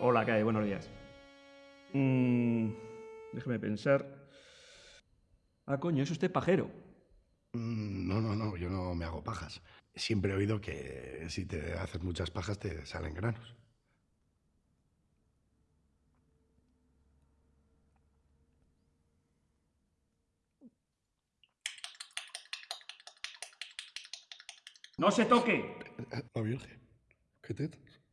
Hola, ¿qué? Buenos días. Mm, déjeme pensar. Ah, coño, es usted pajero. Mm, No, no, no, yo no me hago pajas. Siempre he oído que si te haces muchas pajas te salen granos. ¡No se toque! Eh, eh, eh, la Virgen, ¿qué tetas?